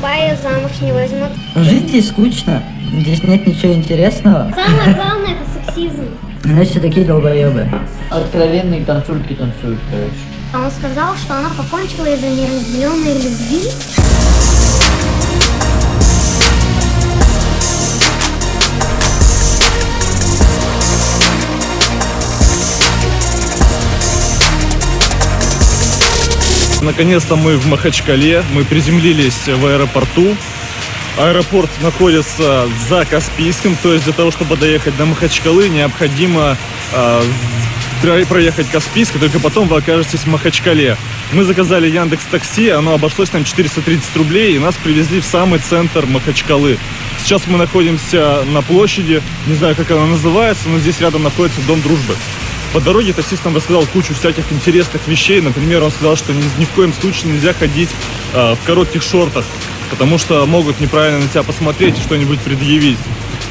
Бая замуж не возьмут. Жить здесь скучно. Здесь нет ничего интересного. Самое главное это сексизм. Все такие долбоебы. Откровенные танцульки танцуют, короче. А он сказал, что она покончила из-за неразделенной любви. Наконец-то мы в Махачкале, мы приземлились в аэропорту. Аэропорт находится за Каспийским, то есть для того, чтобы доехать до Махачкалы, необходимо э, про- проехать Каспийск, только потом вы окажетесь в Махачкале. Мы заказали Яндекс Такси, оно обошлось нам 430 рублей, и нас привезли в самый центр Махачкалы. Сейчас мы находимся на площади, не знаю, как она называется, но здесь рядом находится Дом Дружбы. По дороге таксист нам рассказал кучу всяких интересных вещей. Например, он сказал, что ни, ни в коем случае нельзя ходить э, в коротких шортах, потому что могут неправильно на тебя посмотреть и что-нибудь предъявить.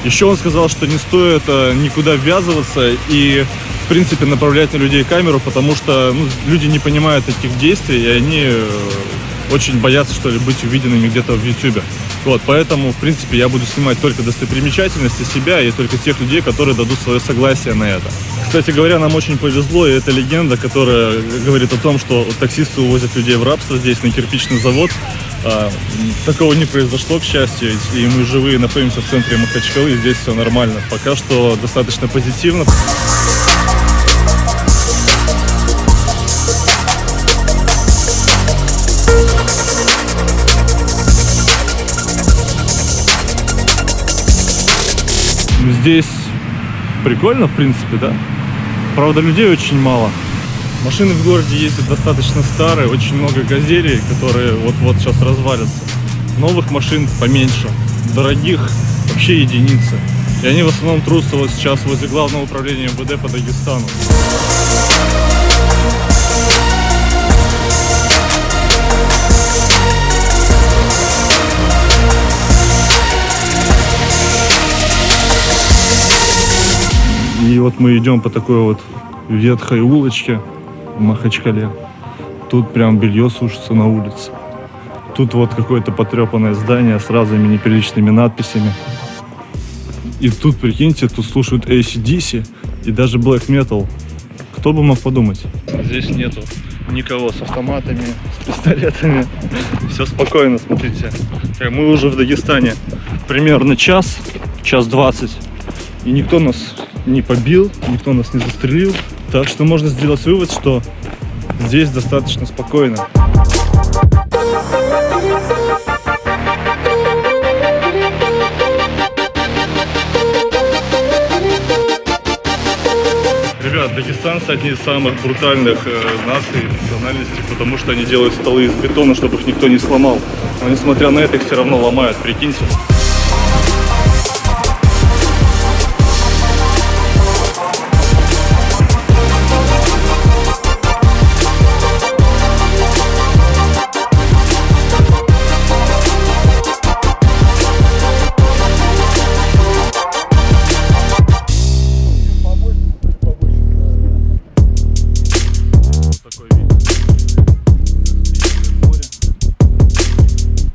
Еще он сказал, что не стоит э, никуда ввязываться и, в принципе, направлять на людей камеру, потому что ну, люди не понимают таких действий, и они э, очень боятся, что ли, быть увиденными где-то в YouTube. Вот, поэтому, в принципе, я буду снимать только достопримечательности себя и только тех людей, которые дадут свое согласие на это. Кстати говоря, нам очень повезло, и это легенда, которая говорит о том, что таксисты увозят людей в рабство здесь, на кирпичный завод. А, такого не произошло, к счастью, и мы живые находимся в центре Махачкалы, и здесь все нормально. Пока что достаточно позитивно. Здесь прикольно, в принципе, да? Правда, людей очень мало. Машины в городе ездят достаточно старые, очень много газелей, которые вот-вот сейчас развалятся. Новых машин поменьше, дорогих вообще единицы. И они в основном трутся вот сейчас возле главного управления МВД по Дагестану. И вот мы идем по такой вот ветхой улочке в Махачкале. Тут прям белье сушится на улице. Тут вот какое-то потрепанное здание с разными неприличными надписями. И тут, прикиньте, тут слушают ACDC и даже Black Metal. Кто бы мог подумать? Здесь нету никого с автоматами, с пистолетами. Все спокойно, смотрите. Э, Мы уже в Дагестане примерно час, час двадцать. И никто нас не побил, никто нас не застрелил. Так что можно сделать вывод, что здесь достаточно спокойно. Ребят, дагестанцы одни из самых брутальных э, наций национальностей, потому что они делают столы из бетона, чтобы их никто не сломал. Но несмотря на это, их все равно ломают, прикиньте.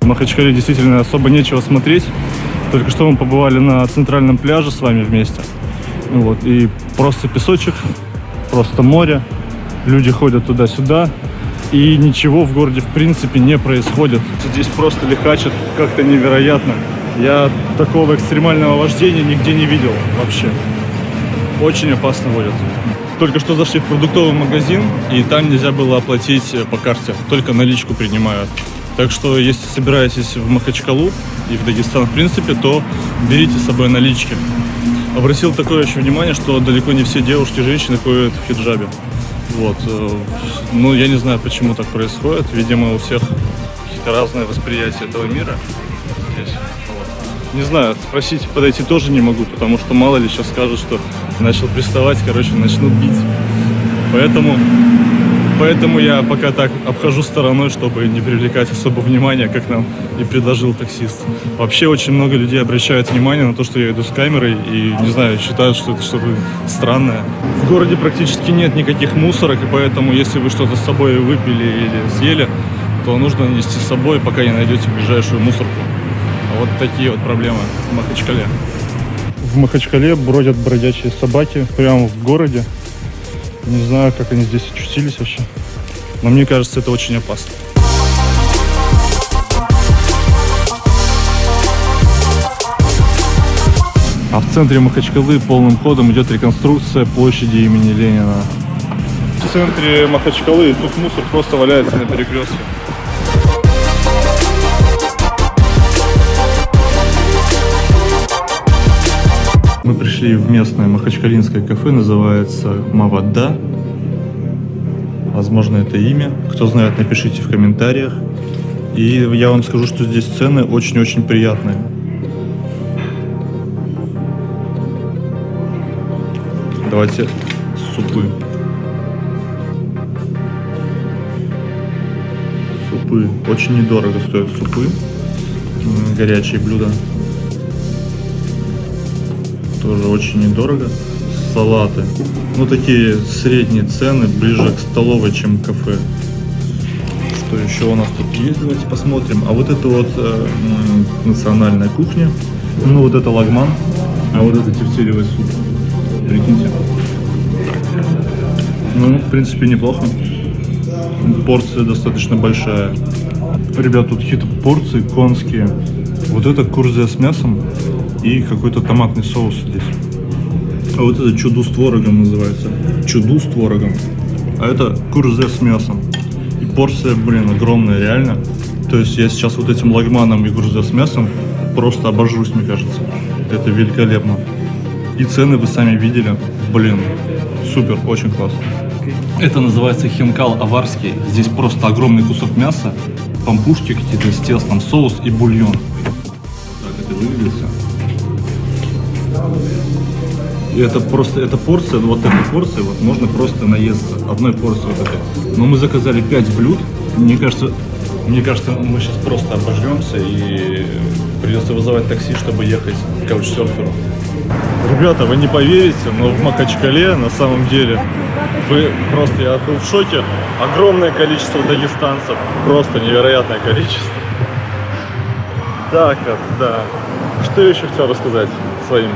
В Махачкале действительно особо нечего смотреть. Только что мы побывали на центральном пляже с вами вместе. Вот, и просто песочек, просто море. Люди ходят туда-сюда. И ничего в городе в принципе не происходит. Здесь просто лихачат как-то невероятно. Я такого экстремального вождения нигде не видел вообще. Очень опасно водят. Только что зашли в продуктовый магазин, и там нельзя было оплатить э, по карте, только наличку принимают. Так что, если собираетесь в Махачкалу и в Дагестан, в принципе, то берите с собой налички. Обратил такое еще внимание, что далеко не все девушки и женщины ходят в хиджабе. Вот. э, Ну, я не знаю, почему так происходит. Видимо, у всех разное восприятие этого мира. Не знаю, спросить, подойти тоже не могу, потому что мало ли сейчас скажут, что начал приставать, короче, начнут бить. Поэтому, поэтому я пока так обхожу стороной, чтобы не привлекать особо внимания, как нам и предложил таксист. Вообще очень много людей обращают внимание на то, что я иду с камерой и, не знаю, считают, что это что-то странное. В городе практически нет никаких мусорок, и поэтому, если вы что-то с собой выпили или съели, то нужно нести с собой, пока не найдете ближайшую мусорку. Вот такие вот проблемы в Махачкале. В Махачкале бродят бродячие собаки прямо в городе. Не знаю, как они здесь очутились вообще. Но мне кажется, это очень опасно. А в центре Махачкалы полным ходом идет реконструкция площади имени Ленина. В центре Махачкалы тут мусор просто валяется на перекрестке. Мы пришли в местное махачкалинское кафе, называется Мавада. Возможно, это имя. Кто знает, напишите в комментариях. И я вам скажу, что здесь цены очень-очень приятные. Давайте супы. Супы. Очень недорого стоят супы. Горячие блюда. Тоже очень недорого. Салаты. Ну, такие средние цены, ближе к столовой, чем кафе. Что еще у нас тут есть? Давайте посмотрим. А вот это вот э, национальная кухня. Ну, вот это лагман. А вот это тефтелевый суп. Прикиньте. Ну, в принципе, неплохо. Порция достаточно большая. Ребят, тут какие-то порции конские. Вот это курзия с мясом и какой-то томатный соус здесь. А вот это чуду с творогом называется. Чуду с творогом. А это курзе с мясом. И порция, блин, огромная, реально. То есть я сейчас вот этим лагманом и курзе с мясом просто обожрусь, мне кажется. Это великолепно. И цены вы сами видели. Блин, супер, очень классно. Это называется хинкал аварский. Здесь просто огромный кусок мяса, пампушки какие-то с тестом, соус и бульон. Так это выглядит всё. И это просто, эта порция, ну вот эта порция, вот можно просто наесться одной порцией вот этой. Но мы заказали 5 блюд. Мне кажется, мне кажется, мы сейчас просто обожремся и придется вызывать такси, чтобы ехать к каучсерферу. Ребята, вы не поверите, но в Махачкале на самом деле вы просто, я был в шоке. Огромное количество дагестанцев, просто невероятное количество. Так да. Что еще хотел рассказать своим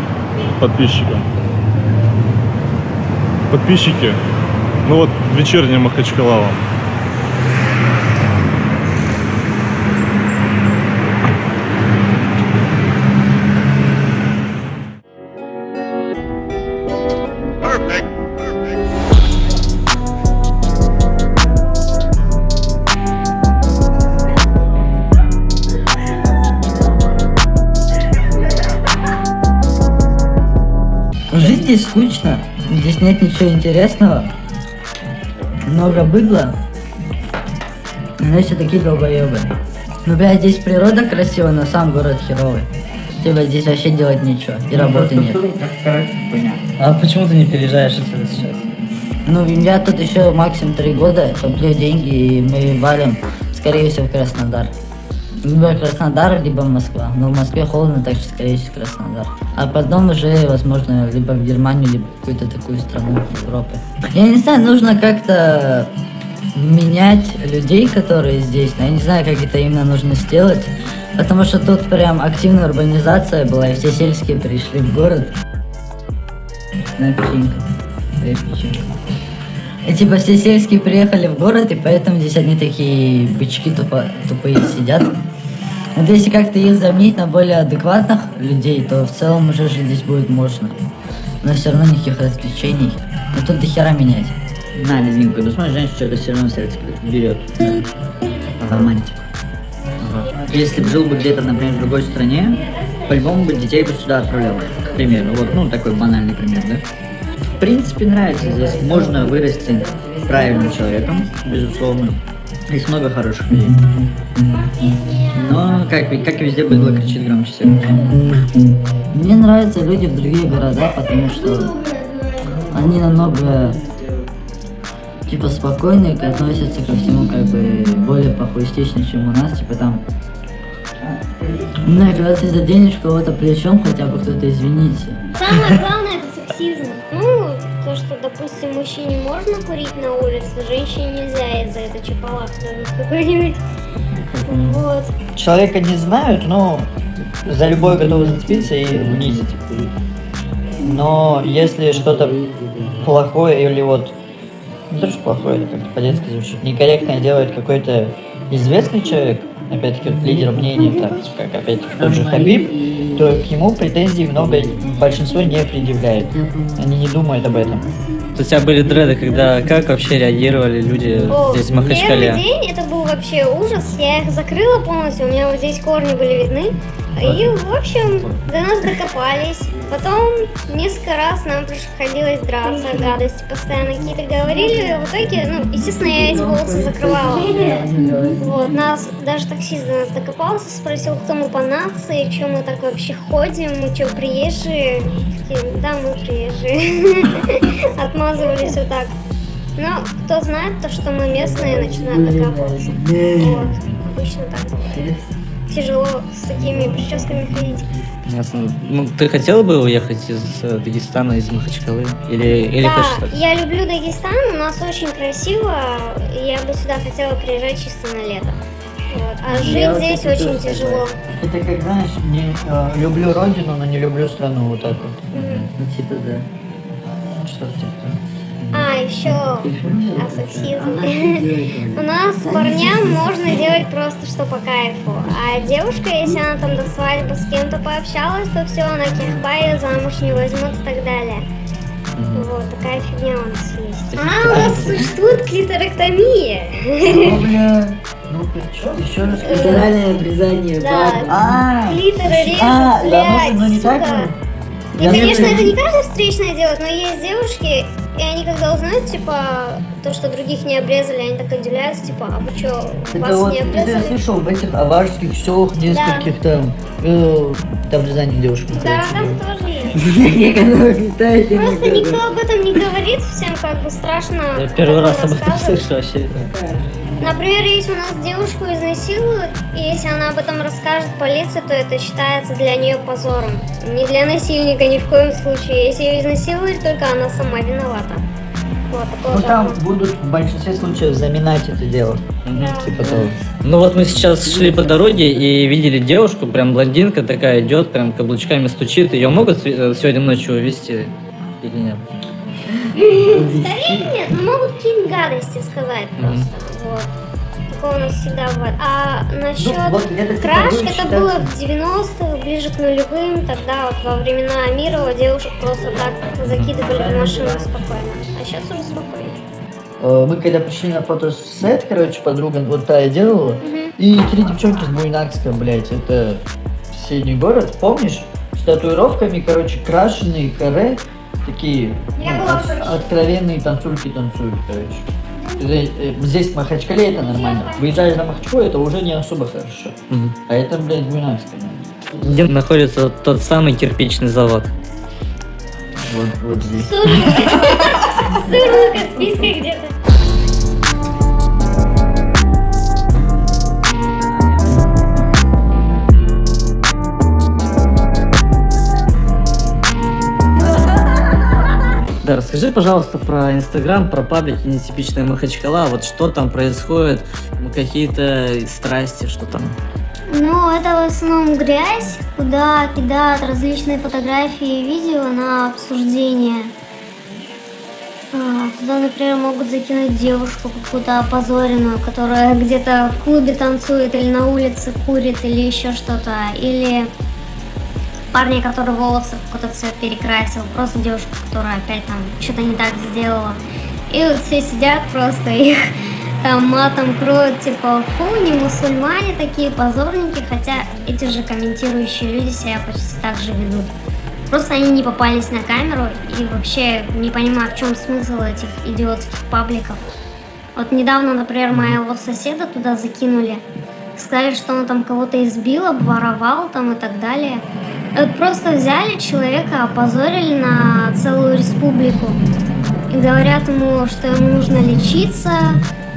подписчикам? Подписчики, ну вот вечерняя Махачкала вам. Жить здесь скучно. Здесь нет ничего интересного. Много быдла. Но все такие долбоебы. Ну, блядь, здесь природа красивая, но сам город херовый. Типа здесь вообще делать нечего. И работы нет. А почему ты не переезжаешь отсюда сейчас? Ну, я тут еще максимум три года, топлю деньги, и мы валим, скорее всего, в Краснодар. Либо Краснодар, либо Москва. Но в Москве холодно, так что, скорее всего, Краснодар. А потом уже, возможно, либо в Германию, либо какую-то такую страну Европы. Я не знаю, нужно как-то менять людей, которые здесь. Но я не знаю, как это именно нужно сделать. Потому что тут прям активная урбанизация была, и все сельские пришли в город. На печеньку. Две печеньки. И типа все сельские приехали в город, и поэтому здесь одни такие бычки тупо, тупые сидят. Вот если как-то их заменить на более адекватных людей, то в целом уже жить здесь будет можно. Но все равно никаких развлечений. Но тут до хера менять. На, лезгинку, ну смотри, женщина что-то все равно сердце берет. Романтику. Если бы жил бы где-то, например, в другой стране, по-любому бы детей бы сюда отправлял. К примеру, вот, ну, такой банальный пример, да? В принципе, нравится здесь. Можно вырасти правильным человеком, безусловно. Здесь много хороших людей. Но, как, и- как и везде, быдло кричит громче всех. Мне нравятся люди в других городах, потому что они намного типа спокойнее относятся ко всему как бы более похуистично, чем у нас, типа там ну, когда ты заденешь кого-то плечом, хотя бы кто-то извините. Самое главное допустим, мужчине можно курить на улице, женщине нельзя из-за этого чапалах какой-нибудь. Вот. Человека не знают, но за любое готовы зацепиться и унизить. Но если что-то плохое или вот... Не то, плохое, это как-то по-детски звучит. Некорректное делает какой-то известный человек, опять-таки вот лидер мнений, так, как опять-таки тот же Хабиб, то к нему претензий много большинство не предъявляет. Они не думают об этом. У тебя были дреды, когда как вообще реагировали люди О, здесь в Махачкале? Первый день это был вообще ужас. Я их закрыла полностью, у меня вот здесь корни были видны. И, в общем, до нас докопались. Потом несколько раз нам приходилось драться, гадости постоянно какие-то говорили. В итоге, ну, естественно, я эти волосы закрывала. Вот, нас, даже таксист до нас докопался, спросил, кто мы по нации, что мы так вообще ходим, мы что, приезжие? Да, мы приезжие. Отмазывались вот так. Но кто знает, то, что мы местные, начинают докапываться. Вот, обычно так. Тяжело с такими прическами ходить. Ясно. Ну, ты хотела бы уехать из э, Дагестана, из Махачкалы? Или, или да, хочешь остаться? я люблю Дагестан, у нас очень красиво, я бы сюда хотела приезжать чисто на лето. Вот. А жить здесь очень тяжело. Это как, знаешь, не, э, люблю родину, но не люблю страну, вот так вот. Ну, типа, да. Что типа? А, еще о сексизме. У нас парням можно делать просто что по кайфу. А девушка, если она там до свадьбы с кем-то пообщалась, то все, она кирба ее замуж не возьмут и так далее. Вот, такая фигня у нас есть. А, у нас существует клиторэктомия. Ну-ка, что? Еще раз. Литеральное обрезание Да, А, клитор режут, а, да, блядь, ну, ну не так, сука. ну. И, Я конечно, не- это не каждый встречное делает, но есть девушки, и они когда узнают, типа, то, что других не обрезали, они так удивляются, типа, а вы что, Это вас вот, не ты, ты обрезали? слышал в этих аварских селах нескольких там, э, там обрезание девушек. Да, короче, там тоже есть. Не Просто никто об этом не говорит, всем как бы страшно. Я первый раз об этом слышу вообще. Например, если у нас девушку изнасилуют, и если она об этом расскажет полиции, то это считается для нее позором. Не для насильника ни в коем случае. Если ее изнасиловали, только она сама виновата. Вот Ну там закон. будут в большинстве случаев заминать это дело. Да. Типа того. Ну вот мы сейчас шли по дороге и видели девушку, прям блондинка такая идет, прям каблучками стучит. Ее могут э, сегодня ночью увезти или нет? Скорее нет, но могут какие-нибудь гадости сказать просто. Вот. Такое у нас всегда бывает. А насчет Ну, это краж, будет это было в 90-х, ближе к нулевым. Тогда вот во времена Амирова девушек просто так закидывали в машину спокойно. А сейчас уже спокойно. Э, Мы когда пришли на фотосет, короче, подруга вот та делала, и три девчонки с Буйнакска, блядь, это соседний город, помнишь? С татуировками, короче, крашеные каре, такие Я ну, от- откровенные танцульки танцуют, короче. Здесь, э, в Махачкале это нормально. Выезжаешь на Махачкалу, это уже не особо хорошо. Мгм. А это, блядь, Буйнакска. Где находится тот самый кирпичный завод? Вот, вот здесь. Сырую Каспийской где-то. Да, расскажи, пожалуйста, про Инстаграм, про паблики нетипичная Махачкала, вот что там происходит, какие-то страсти, что там. Ну, это в основном грязь, куда кидают различные фотографии и видео на обсуждение. А, Туда, например, могут закинуть девушку какую-то опозоренную, которая где-то в клубе танцует или на улице курит или еще что-то. Или парня, который волосы в какой-то цвет перекрасил. Просто девушка, которая опять там что-то не так сделала. И вот все сидят просто их там матом кроют, типа, фу, не мусульмане такие позорники, хотя эти же комментирующие люди себя почти так же ведут. Просто они не попались на камеру и вообще не понимаю, в чем смысл этих идиотских пабликов. Вот недавно, например, моего соседа туда закинули. Сказали, что он там кого-то избил, обворовал там и так далее. Вот просто взяли человека, опозорили на целую республику. И говорят ему, что ему нужно лечиться,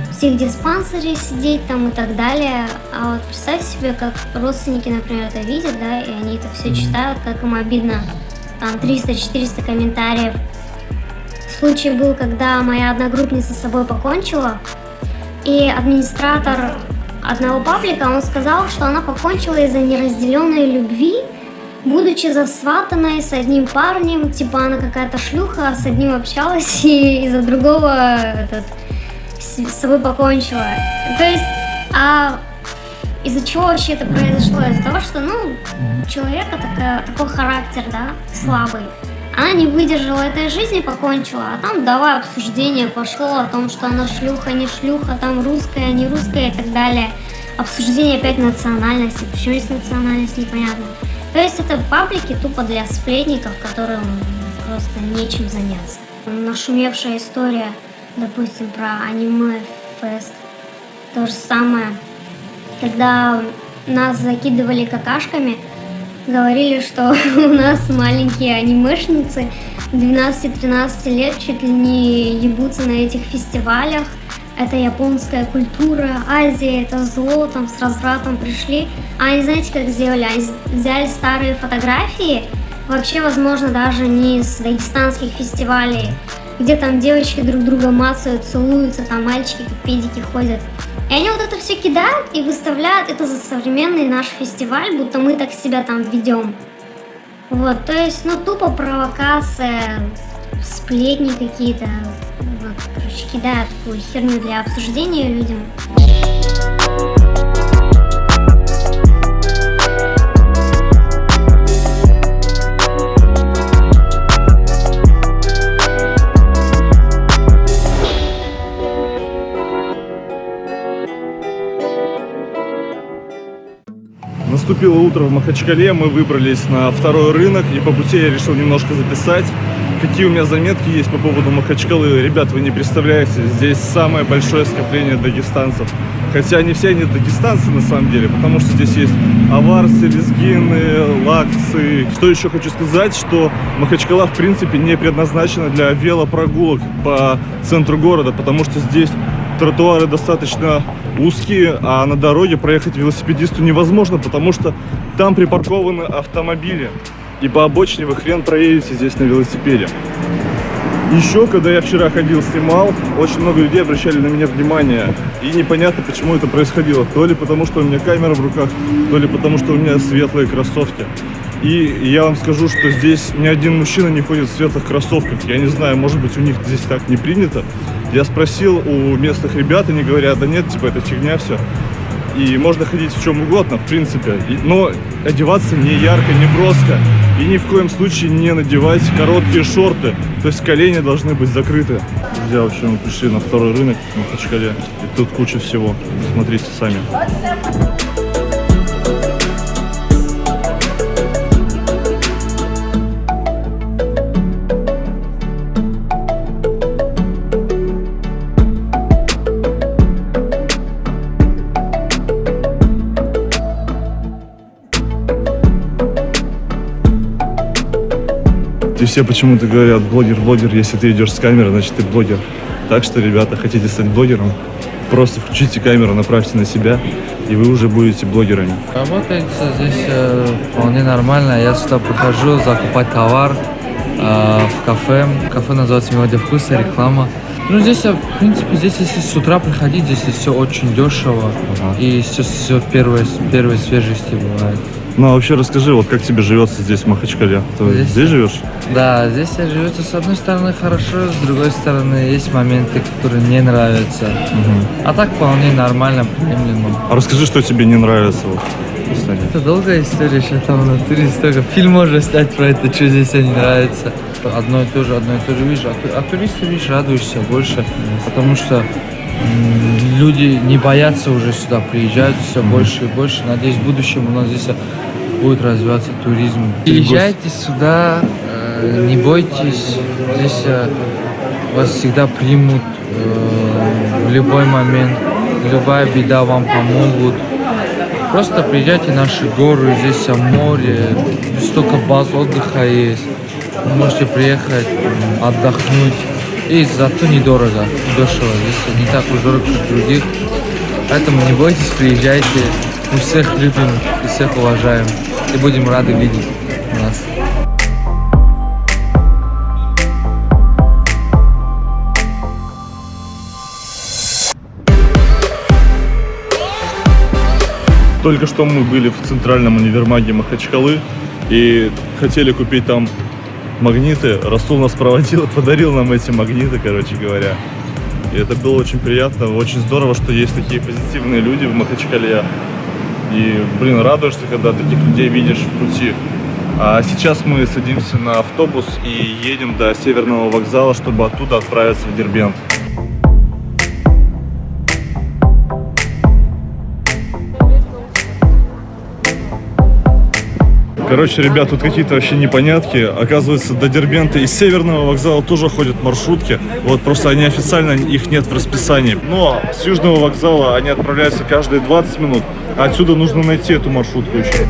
в психдиспансере сидеть там и так далее. А вот представь себе, как родственники, например, это видят, да, и они это все читают, как им обидно. Там 300-400 комментариев. Случай был, когда моя одногруппница с собой покончила, и администратор одного паблика, он сказал, что она покончила из-за неразделенной любви, будучи засватанной с одним парнем, типа она какая-то шлюха, с одним общалась и из-за другого этот, с, собой покончила. То есть, а из-за чего вообще это произошло? Из-за того, что, ну, человека такая, такой характер, да, слабый. Она не выдержала этой жизни, покончила, а там давай обсуждение пошло о том, что она шлюха, не шлюха, там русская, не русская и так далее. Обсуждение опять национальности, почему есть национальность, непонятно. То есть это паблики тупо для сплетников, которым просто нечем заняться. Нашумевшая история, допустим, про аниме-фест. То же самое, когда нас закидывали какашками – говорили, что у нас маленькие анимешницы 12-13 лет чуть ли не ебутся на этих фестивалях. Это японская культура, Азия, это зло, там с развратом пришли. А они знаете, как сделали? Они взяли старые фотографии, вообще, возможно, даже не с дагестанских фестивалей, где там девочки друг друга мацают, целуются, там мальчики как педики ходят. И они вот это все кидают и выставляют это за современный наш фестиваль, будто мы так себя там ведем. Вот, то есть, ну, тупо провокация, сплетни какие-то. Вот, короче, кидают такую херню для обсуждения людям. Наступило утро в Махачкале, мы выбрались на второй рынок, и по пути я решил немножко записать, какие у меня заметки есть по поводу Махачкалы. Ребят, вы не представляете, здесь самое большое скопление дагестанцев. Хотя не все они дагестанцы на самом деле, потому что здесь есть аварцы, лезгины, лакцы. Что еще хочу сказать, что Махачкала в принципе не предназначена для велопрогулок по центру города, потому что здесь тротуары достаточно узкие, а на дороге проехать велосипедисту невозможно, потому что там припаркованы автомобили. И по обочине вы хрен проедете здесь на велосипеде. Еще, когда я вчера ходил, снимал, очень много людей обращали на меня внимание. И непонятно, почему это происходило. То ли потому, что у меня камера в руках, то ли потому, что у меня светлые кроссовки. И я вам скажу, что здесь ни один мужчина не ходит в светлых кроссовках. Я не знаю, может быть, у них здесь так не принято. Я спросил у местных ребят, они говорят, да нет, типа, это фигня все. И можно ходить в чем угодно, в принципе. Но одеваться не ярко, не броско. И ни в коем случае не надевать короткие шорты. То есть колени должны быть закрыты. Друзья, в общем, мы пришли на второй рынок в Махачкале. И тут куча всего. Смотрите сами. Все почему-то говорят, блогер, блогер, если ты идешь с камерой, значит ты блогер. Так что, ребята, хотите стать блогером, просто включите камеру, направьте на себя, и вы уже будете блогерами. Работается здесь э, вполне нормально. Я сюда прихожу закупать товар э, в кафе. Кафе называется «Мелодия вкуса», реклама. Ну, здесь, в принципе, здесь, если с утра приходить, здесь все очень дешево. Ага. И все, все первой, первой свежести бывает. Ну, а вообще расскажи, вот как тебе живется здесь, в Махачкале? Ты здесь, здесь живешь? Да, здесь я живется с одной стороны хорошо, с другой стороны есть моменты, которые не нравятся. Угу. А так вполне нормально, приемлемо. А расскажи, что тебе не нравится? Вот, это долгая история, сейчас там внутри столько. Фильм можно снять про это, что здесь не нравится. Одно и то же, одно и то же видишь. А, а туристы, видишь, радуешься больше, потому что люди не боятся уже сюда, приезжают все больше и больше. Надеюсь, в будущем у нас здесь будет развиваться туризм. Приезжайте сюда, э, не бойтесь, здесь э, вас всегда примут э, в любой момент, любая беда вам помогут. Просто приезжайте в наши горы, здесь море, столько баз отдыха есть. Вы можете приехать, отдохнуть. И зато недорого, дешево. Здесь не так уж дорого, как других. Поэтому не бойтесь, приезжайте. Мы всех любим и всех уважаем. И будем рады видеть нас. Только что мы были в центральном универмаге Махачкалы и хотели купить там магниты. Расул нас проводил, подарил нам эти магниты, короче говоря. И это было очень приятно, очень здорово, что есть такие позитивные люди в Махачкале. И, блин, радуешься, когда таких людей видишь в пути. А сейчас мы садимся на автобус и едем до Северного вокзала, чтобы оттуда отправиться в Дербент. Короче, ребят, тут какие-то вообще непонятки. Оказывается, до Дербента из Северного вокзала тоже ходят маршрутки. Вот просто они официально, их нет в расписании. Но с Южного вокзала они отправляются каждые 20 минут. Отсюда нужно найти эту маршрутку еще.